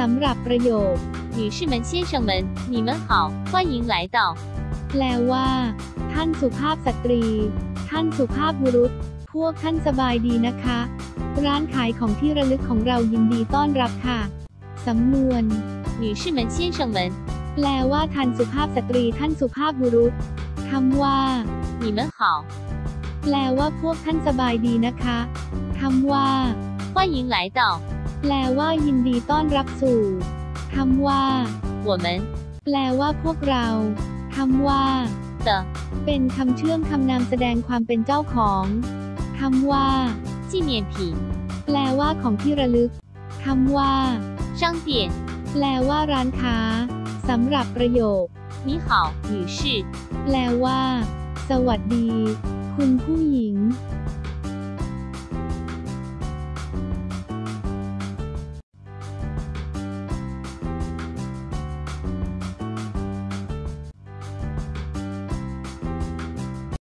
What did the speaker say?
สำหรับประโยค 女士们、先生们，你们好，欢迎来到 แปลว่า ท่านสุภาพสตรี ท่านสุภาพบุรุษ พวกท่านสบายดีนะคะ ร้านขายของที่ระลึกของเรายินดีต้อนรับค่ะ สำนวน 女士们、先生们， แปลว่าท่านสุภาพสตรี ท่านสุภาพบุรุษคำว่า 你们好， แปลว่าพวกท่านสบายดีนะคะคำว่า 欢迎来到 แปลว่ายินดีต้อนรับสู่คำว่า 我们 แปลว่าพวกเราคำว่า 的 เป็นคำเชื่อมคำนามแสดงความเป็นเจ้าของคำว่า 纪念品 แปลว่าของที่ระลึกคำว่า 商店。 แปลว่าร้านค้าสำหรับประโยค 你好，女士。 แปลว่า สวัสดี คุณผู้หญิง